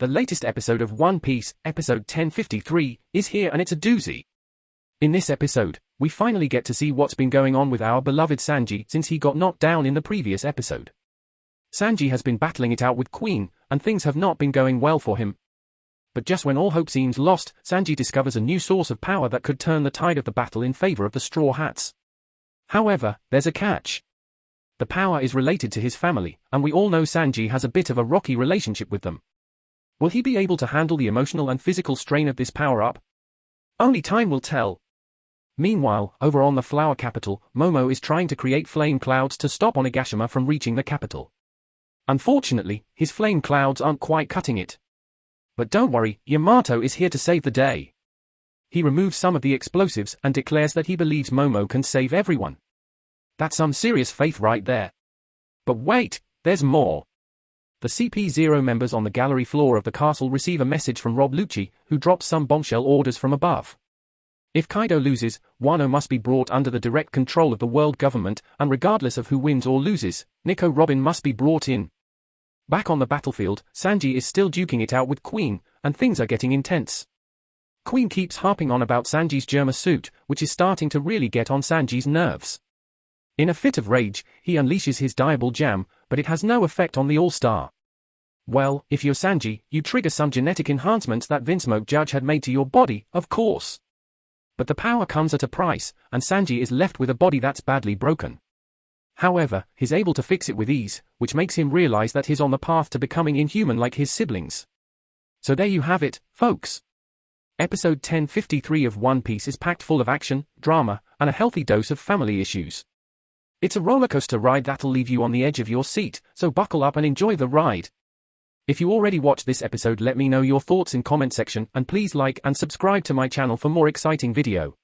The latest episode of One Piece, episode 1053, is here and it's a doozy. In this episode, we finally get to see what's been going on with our beloved Sanji since he got knocked down in the previous episode. Sanji has been battling it out with Queen, and things have not been going well for him. But just when all hope seems lost, Sanji discovers a new source of power that could turn the tide of the battle in favor of the Straw Hats. However, there's a catch. The power is related to his family, and we all know Sanji has a bit of a rocky relationship with them. Will he be able to handle the emotional and physical strain of this power-up? Only time will tell. Meanwhile, over on the Flower Capital, Momo is trying to create flame clouds to stop Onigashima from reaching the capital. Unfortunately, his flame clouds aren't quite cutting it. But don't worry, Yamato is here to save the day. He removes some of the explosives and declares that he believes Momo can save everyone. That's some serious faith right there. But wait, there's more. The CP0 members on the gallery floor of the castle receive a message from Rob Lucci, who drops some bombshell orders from above. If Kaido loses, Wano must be brought under the direct control of the world government, and regardless of who wins or loses, Nico Robin must be brought in. Back on the battlefield, Sanji is still duking it out with Queen, and things are getting intense. Queen keeps harping on about Sanji's Germa suit, which is starting to really get on Sanji's nerves. In a fit of rage, he unleashes his Diable Jambe, but it has no effect on the All-Star. Well, if you're Sanji, you trigger some genetic enhancements that Vinsmoke Judge had made to your body, of course. But the power comes at a price, and Sanji is left with a body that's badly broken. However, he's able to fix it with ease, which makes him realize that he's on the path to becoming inhuman like his siblings. So there you have it, folks. Episode 1053 of One Piece is packed full of action, drama, and a healthy dose of family issues. It's a rollercoaster ride that'll leave you on the edge of your seat, so buckle up and enjoy the ride. If you already watched this episode let me know your thoughts in comment section and please like and subscribe to my channel for more exciting video.